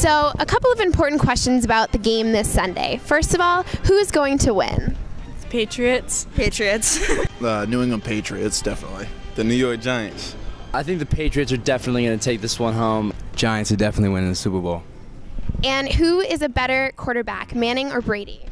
So, a couple of important questions about the game this Sunday. First of all, who is going to win? Patriots. Patriots. The New England Patriots, definitely. The New York Giants. I think the Patriots are definitely going to take this one home. Giants are definitely winning the Super Bowl. And who is a better quarterback, Manning or Brady?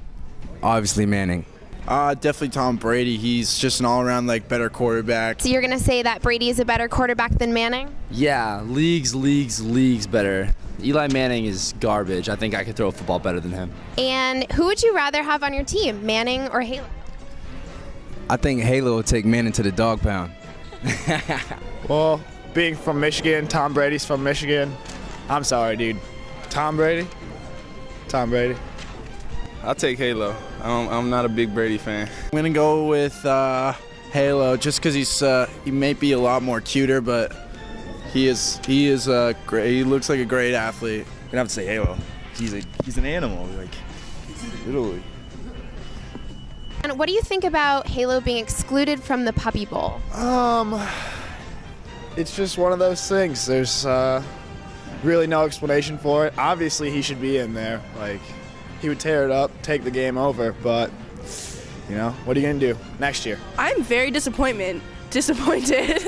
Obviously, Manning. Uh, definitely Tom Brady. He's just an all-around like better quarterback. So, you're going to say that Brady is a better quarterback than Manning? Yeah, leagues, leagues, leagues better. Eli Manning is garbage. I think I could throw a football better than him. And who would you rather have on your team, Manning or Halo? I think Halo will take Manning to the dog pound. Well, being from Michigan, Tom Brady's from Michigan. I'm sorry, dude. Tom Brady? Tom Brady. I'll take Halo. I'm, I'm not a big Brady fan. I'm gonna go with uh, Halo just because he's uh, he may be a lot more cuter, but he is he is uh, great. He looks like a great athlete. I'm gonna have to say Halo. He's a he's an animal, like literally. And what do you think about Halo being excluded from the Puppy Bowl? Um, it's just one of those things. There's uh, really no explanation for it. Obviously, he should be in there. Like, he would tear it up, take the game over. But you know, what are you gonna do next year? I'm very disappointment disappointed.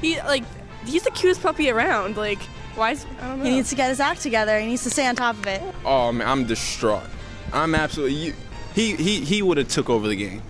he like he's the cutest puppy around. Like why is I don't know. he needs to get his act together. He needs to stay on top of it. Oh man, I'm distraught. I'm absolutely. You, he he he would have took over the game.